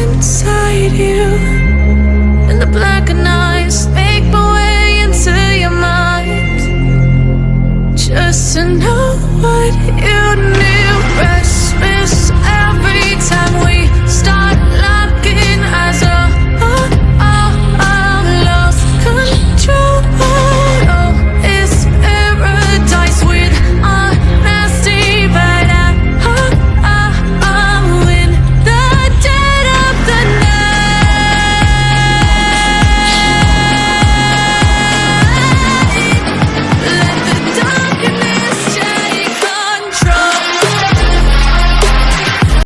inside you. And the black eyes make my way into your mind. Just to know what